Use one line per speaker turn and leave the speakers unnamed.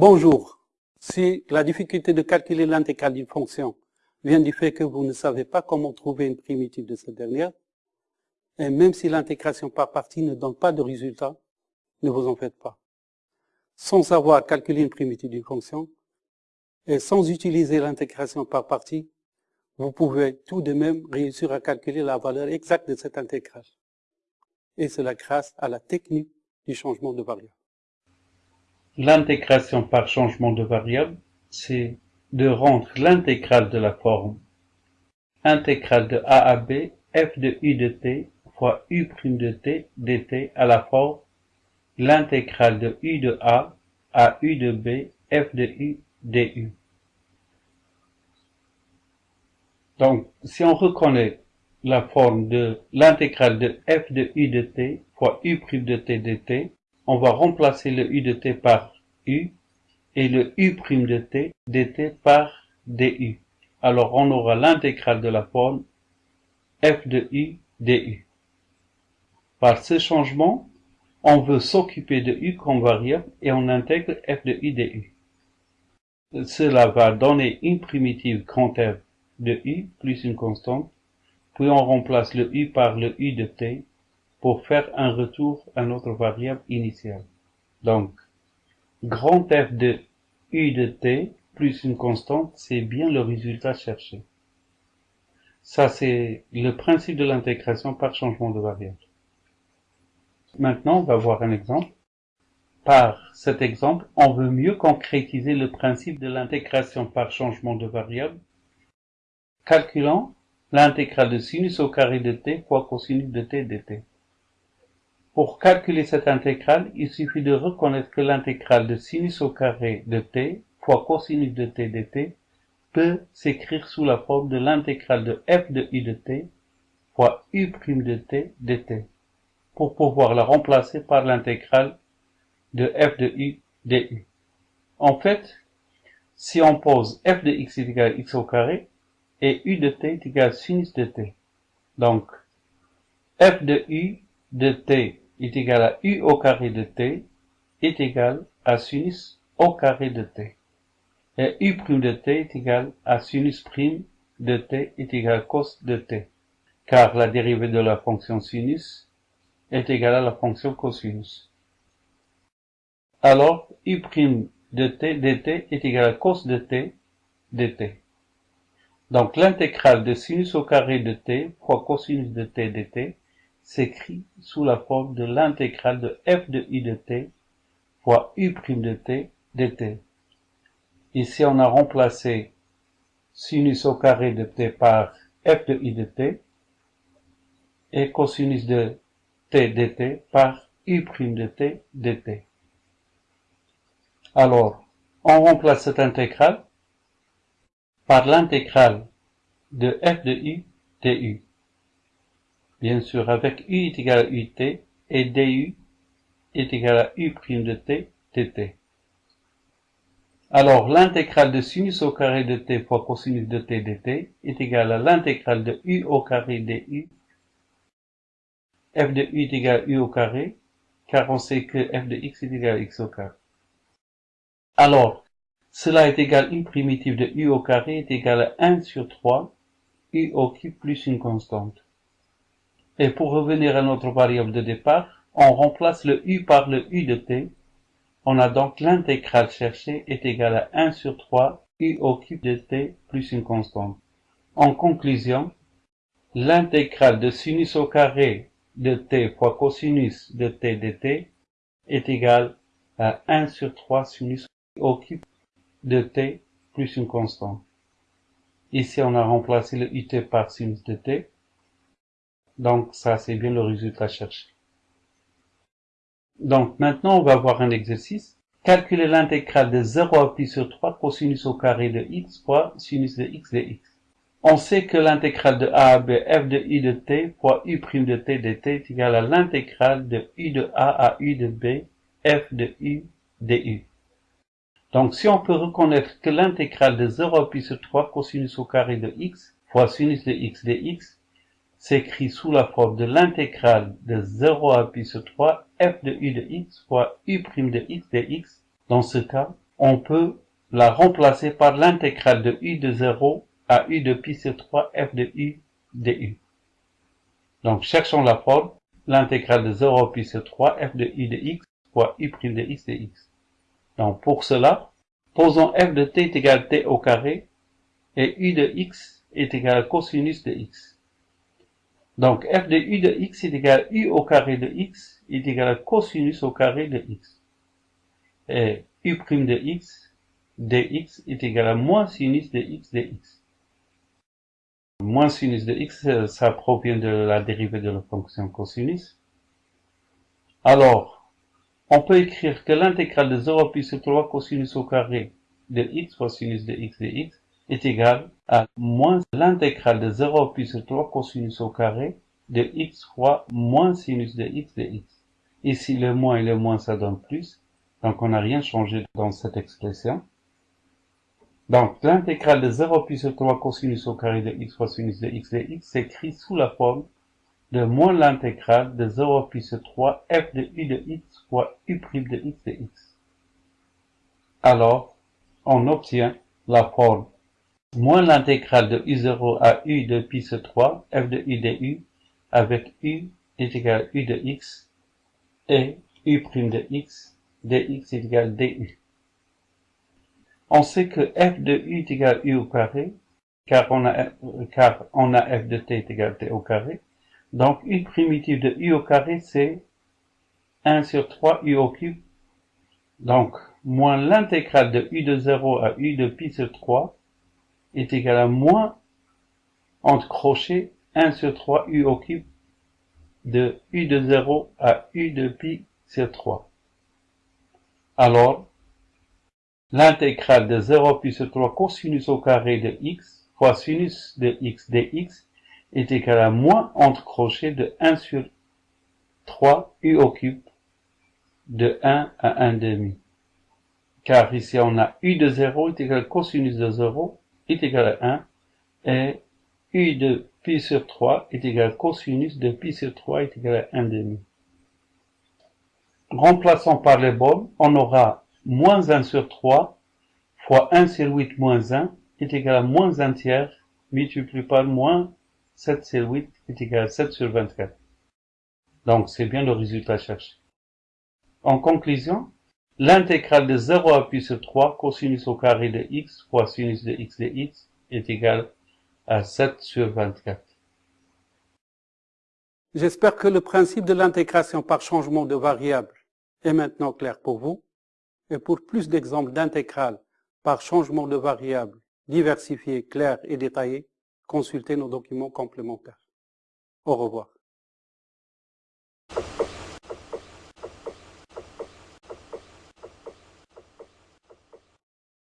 Bonjour. Si la difficulté de calculer l'intégrale d'une fonction vient du fait que vous ne savez pas comment trouver une primitive de cette dernière, et même si l'intégration par partie ne donne pas de résultat, ne vous en faites pas. Sans savoir calculer une primitive d'une fonction, et sans utiliser l'intégration par partie, vous pouvez tout de même réussir à calculer la valeur exacte de cette intégrale. Et cela grâce à la technique du changement de variable.
L'intégration par changement de variable, c'est de rendre l'intégrale de la forme intégrale de a à b f de u de t fois u' de t dt à la forme l'intégrale de u de a à u de b f de u du. Donc, si on reconnaît la forme de l'intégrale de f de u de t fois u' de t dt, on va remplacer le u de t par u et le u' de t dt par du. Alors, on aura l'intégrale de la forme f de u du. Par ce changement, on veut s'occuper de u comme variable et on intègre f de u du. Cela va donner une primitive grand F de u plus une constante, puis on remplace le u par le u de t pour faire un retour à notre variable initiale. Donc, grand F de u de t plus une constante, c'est bien le résultat cherché. Ça, c'est le principe de l'intégration par changement de variable. Maintenant, on va voir un exemple. Par cet exemple, on veut mieux concrétiser le principe de l'intégration par changement de variable Calculant l'intégrale de sinus au carré de t fois cosinus de t dt. Pour calculer cette intégrale, il suffit de reconnaître que l'intégrale de sinus au carré de t fois cosinus de t dt peut s'écrire sous la forme de l'intégrale de f de u de t fois u' de t dt, pour pouvoir la remplacer par l'intégrale de f de u du. En fait, si on pose f de x est égal à x au carré, et u de t est égal à sinus de t. Donc, f de u de t est égal à u au carré de t est égal à sinus au carré de t. Et u' de t est égal à sinus prime de t est égal à cos de t. Car la dérivée de la fonction sinus est égale à la fonction cosinus. Alors, u' de t dt est égal à cos de t dt. Donc l'intégrale de sinus au carré de t fois cosinus de t dt s'écrit sous la forme de l'intégrale de f de i de t fois u' de t dt. Ici on a remplacé sinus au carré de t par f de i de t et cosinus de t dt par u' de t dt. Alors, on remplace cette intégrale par l'intégrale de f de u du. Bien sûr, avec u est égal à ut et du est égal à u' de t dt. Alors, l'intégrale de sinus au carré de t fois cosinus de t dt est égal à l'intégrale de u au carré du. f de u est égal à u au carré, car on sait que f de x est égal à x au carré. Alors, cela est égal à une primitive de u au carré est égal à 1 sur 3 u au cube plus une constante. Et pour revenir à notre variable de départ, on remplace le u par le u de t. On a donc l'intégrale cherchée est égale à 1 sur 3 u au cube de t plus une constante. En conclusion, l'intégrale de sinus au carré de t fois cosinus de t dt est égale à 1 sur 3 sinus au cube de t plus une constante. Ici, on a remplacé le ut par sinus de t. Donc, ça, c'est bien le résultat cherché. Donc, maintenant, on va voir un exercice. Calculer l'intégrale de 0 à pi sur 3 cosinus au carré de x fois sinus de x de. On sait que l'intégrale de a à b f de u de t fois u' de t dt est égale à l'intégrale de u de a à u de b f de u du. Donc si on peut reconnaître que l'intégrale de 0 à pi sur 3 cosinus au carré de x fois sinus de x dx s'écrit sous la forme de l'intégrale de 0 à pi sur 3 f de u de x fois u' de x dx, dans ce cas, on peut la remplacer par l'intégrale de u de 0 à u de pi sur 3 f de u du. Donc, cherchons la forme, l'intégrale de 0 à pi sur 3 f de u de x fois u' de x de x. Donc, pour cela, posons f de t est égal à t au carré et u de x est égal à cosinus de x. Donc, f de u de x est égal à u au carré de x est égal à cosinus au carré de x. Et u' de x dx est égal à moins sinus de x dx. Moins sinus de x, ça provient de la dérivée de la fonction cosinus. Alors, on peut écrire que l'intégrale de 0 plus 3 cosinus au carré de x fois sinus de x dx est égal à moins l'intégrale de 0 plus 3 cosinus au carré de x fois moins sinus de x de x. Ici, le moins et le moins, ça donne plus. Donc, on n'a rien changé dans cette expression. Donc, l'intégrale de 0 plus 3 cosinus au carré de x fois sinus de x de x s'écrit sous la forme de moins l'intégrale de 0 plus 3 f de u de x fois u' de x de x. Alors, on obtient la forme moins l'intégrale de u0 à u de pi sur 3 f de u de u avec u est égal à u de x et u' de x dx est égal à du. On sait que f de u est égal à u au carré, car on a, car on a f de t est égal à t au carré. Donc, u primitive de u au carré, c'est 1 sur 3 u au cube. Donc, moins l'intégrale de u de 0 à u de pi sur 3 est égal à moins, entre crochets, 1 sur 3 u au cube de u de 0 à u de pi sur 3. Alors, l'intégrale de 0 plus 3 cosinus au carré de x fois sinus de x dx est égal à moins entre crochets de 1 sur 3 u au cube de 1 à 1 demi. Car ici on a u de 0 est égal à cosinus de 0 est égal à 1 et u de pi sur 3 est égal à cosinus de pi sur 3 est égal à 1 demi. Remplaçant par les bornes, on aura moins 1 sur 3 fois 1 sur 8 moins 1 est égal à moins 1 tiers multiplié par moins 7 sur 8 est égal à 7 sur 24. Donc c'est bien le résultat cherché. En conclusion, l'intégrale de 0 à pi sur 3 cosinus au carré de x fois sinus de x de x est égal à 7 sur 24.
J'espère que le principe de l'intégration par changement de variable est maintenant clair pour vous. Et pour plus d'exemples d'intégrales par changement de variable diversifiés, clairs et détaillés, consultez nos documents complémentaires. Au revoir.